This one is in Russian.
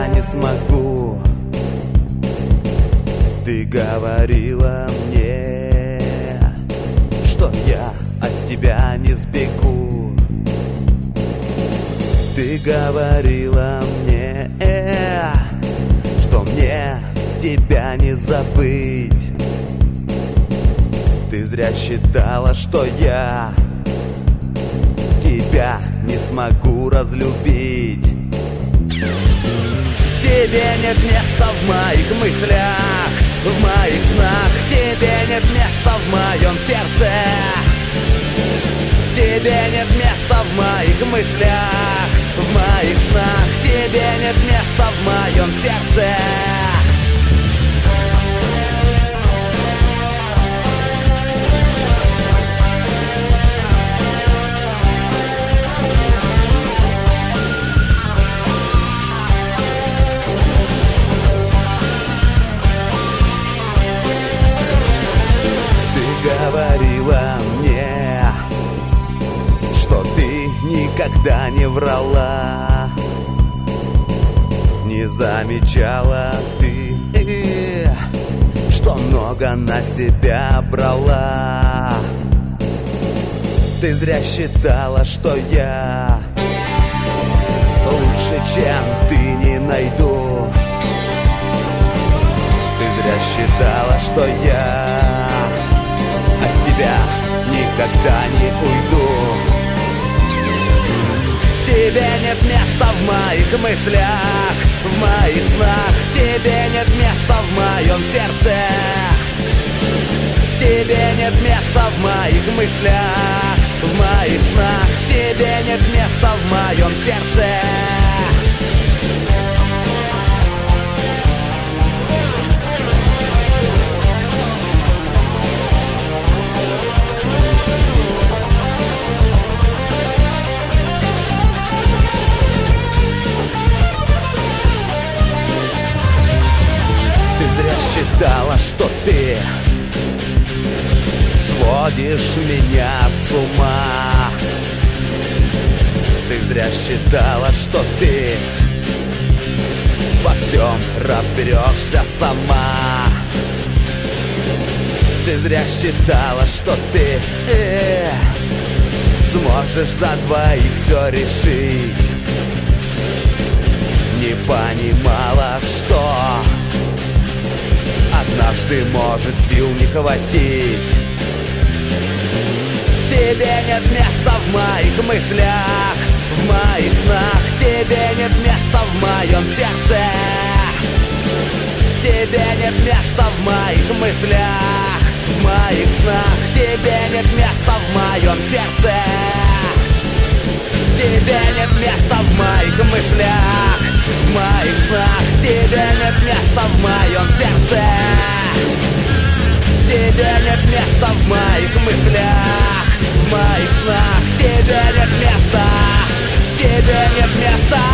я не смогу. Ты говорила мне Что я от тебя не сбегу. Ты говорила мне Что мне тебя не забыть. Ты зря считала, что я Тебя не смогу разлюбить. Тебе нет места в моих мыслях, в моих снах. Тебе нет места в моем сердце. Тебе нет места в моих мыслях, в моих снах. Тебе нет места в моем сердце. Никогда не врала. Не замечала ты, что много на себя брала. Ты зря считала, что я лучше, чем ты не найду. Ты зря считала, что я от тебя никогда не уйду Тебе нет места в моих мыслях, в моих снах. Тебе нет места в моем сердце. Тебе нет места в моих мыслях, в моих снах. Тебе нет места в моем сердце считала, что ты Сводишь меня с ума. Ты зря считала, что ты Во всем разберешься сама. Ты зря считала, что ты э, Сможешь за двоих все решить. Не понимала, что Однажды может сил не хватить. Тебе нет места в моих мыслях В моих снах. Тебе нет места в моем сердце. Тебе нет места в моих мыслях В моих снах. Тебе нет места в моем сердце. Тебе нет места в моих мыслях В моих снах места в моем сердце. Тебе нет места в моих мыслях В моих снах. Тебе нет места Тебе нет места